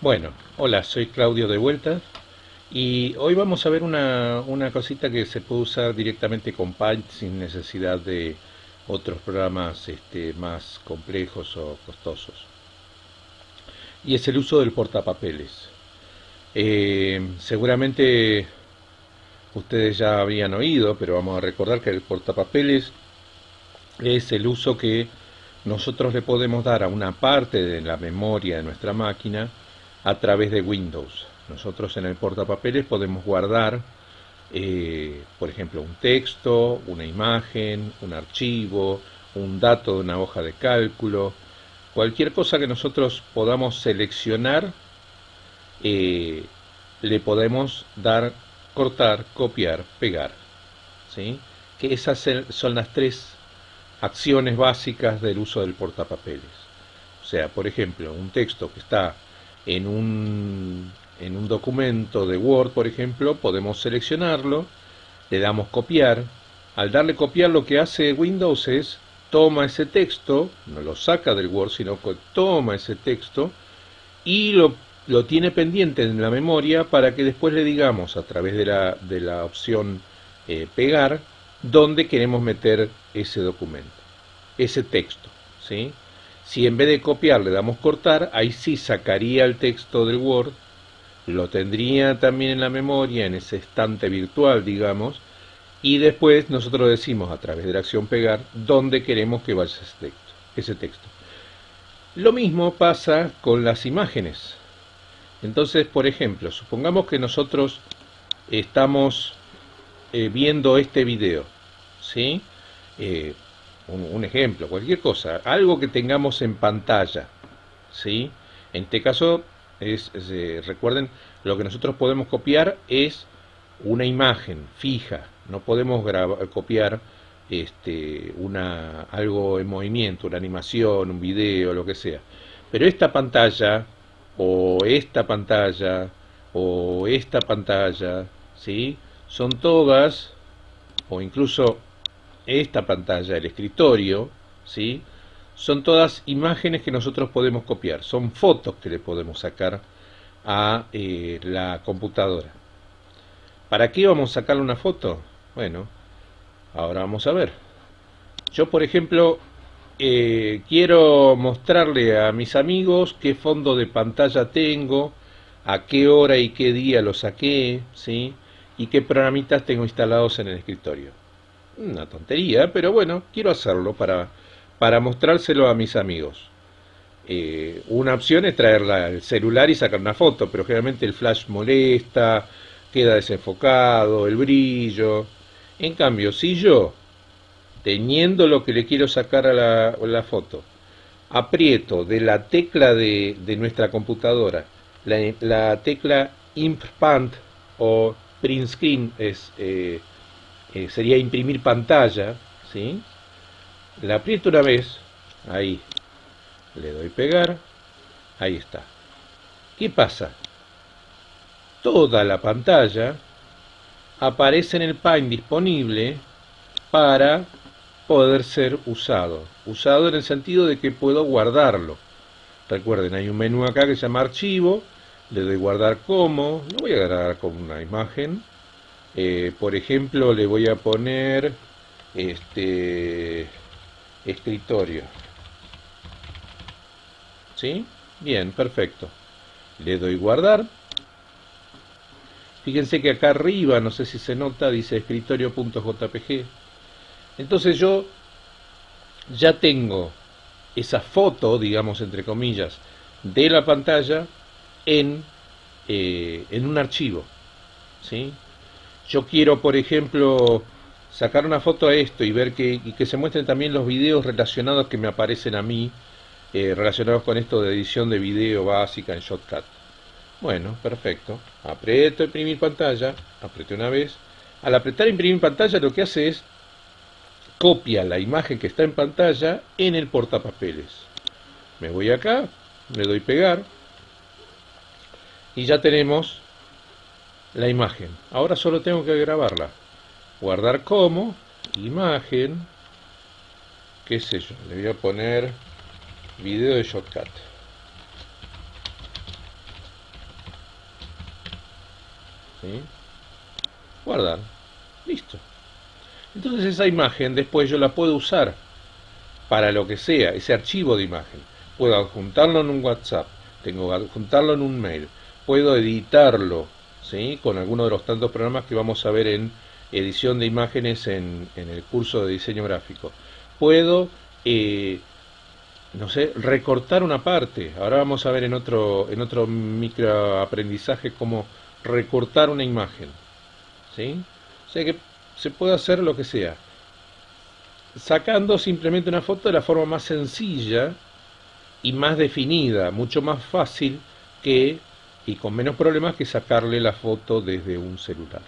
Bueno, hola, soy Claudio de vuelta y hoy vamos a ver una, una cosita que se puede usar directamente con Paint sin necesidad de otros programas este, más complejos o costosos. Y es el uso del portapapeles. Eh, seguramente ustedes ya habían oído, pero vamos a recordar que el portapapeles es el uso que nosotros le podemos dar a una parte de la memoria de nuestra máquina a través de Windows. Nosotros en el portapapeles podemos guardar, eh, por ejemplo, un texto, una imagen, un archivo, un dato de una hoja de cálculo, cualquier cosa que nosotros podamos seleccionar, eh, le podemos dar, cortar, copiar, pegar. ¿sí? Que esas son las tres acciones básicas del uso del portapapeles. O sea, por ejemplo, un texto que está en un, en un documento de Word, por ejemplo, podemos seleccionarlo, le damos copiar. Al darle copiar lo que hace Windows es toma ese texto, no lo saca del Word, sino que toma ese texto y lo, lo tiene pendiente en la memoria para que después le digamos a través de la, de la opción eh, pegar dónde queremos meter ese documento, ese texto. ¿sí? Si en vez de copiar le damos cortar, ahí sí sacaría el texto del Word, lo tendría también en la memoria, en ese estante virtual, digamos, y después nosotros decimos a través de la acción pegar dónde queremos que vaya ese texto. Ese texto. Lo mismo pasa con las imágenes. Entonces, por ejemplo, supongamos que nosotros estamos eh, viendo este video, ¿sí? Eh, un, ejemplo, cualquier cosa, algo que tengamos en pantalla, ¿sí? En este caso, es, eh, recuerden, lo que nosotros podemos copiar es una imagen fija, no podemos copiar este, una, algo en movimiento, una animación, un video, lo que sea. Pero esta pantalla, o esta pantalla, o esta pantalla, ¿sí? son todas, o incluso esta pantalla, el escritorio, ¿sí? son todas imágenes que nosotros podemos copiar, son fotos que le podemos sacar a eh, la computadora. ¿Para qué vamos a sacar una foto? Bueno, ahora vamos a ver. Yo, por ejemplo, eh, quiero mostrarle a mis amigos qué fondo de pantalla tengo, a qué hora y qué día lo saqué, ¿sí? y qué programitas tengo instalados en el escritorio. Una tontería, pero bueno, quiero hacerlo para, para mostrárselo a mis amigos. Eh, una opción es traerla al celular y sacar una foto, pero generalmente el flash molesta, queda desenfocado, el brillo. En cambio, si yo, teniendo lo que le quiero sacar a la, foto, aprieto de la tecla de, de nuestra computadora, la, la tecla Impant o print screen es, eh, eh, sería imprimir pantalla, ¿sí? La aprieto una vez, ahí, le doy pegar, ahí está. ¿Qué pasa? Toda la pantalla aparece en el Paint disponible para poder ser usado. Usado en el sentido de que puedo guardarlo. Recuerden, hay un menú acá que se llama archivo, le doy guardar como, lo voy a grabar con una imagen, eh, por ejemplo le voy a poner este escritorio, ¿sí? Bien, perfecto. Le doy guardar. Fíjense que acá arriba, no sé si se nota, dice escritorio.jpg. Entonces yo ya tengo esa foto, digamos entre comillas, de la pantalla en, eh, en un archivo. ¿sí? Yo quiero, por ejemplo, sacar una foto a esto y ver que, que se muestren también los videos relacionados que me aparecen a mí, eh, relacionados con esto de edición de video básica en Shotcut. Bueno, perfecto. Aprieto imprimir pantalla, apreté una vez. Al apretar imprimir pantalla lo que hace es copia la imagen que está en pantalla en el portapapeles. Me voy acá, le doy pegar, y ya tenemos la imagen. Ahora solo tengo que grabarla. Guardar como, imagen, qué sé yo, le voy a poner video de shortcut. guardar, listo. Entonces esa imagen después yo la puedo usar para lo que sea, ese archivo de imagen. Puedo adjuntarlo en un WhatsApp, tengo que adjuntarlo en un mail, puedo editarlo con alguno de los tantos programas que vamos a ver en edición de imágenes en, el curso de diseño gráfico. Puedo, eh, no sé, recortar una parte. Ahora vamos a ver en otro, en otro microaprendizaje cómo recortar una imagen. ¿sí? O sea que se puede hacer lo que sea. Sacando simplemente una foto de la forma más sencilla y más definida, mucho más fácil que y con menos problemas que sacarle la foto desde un celular.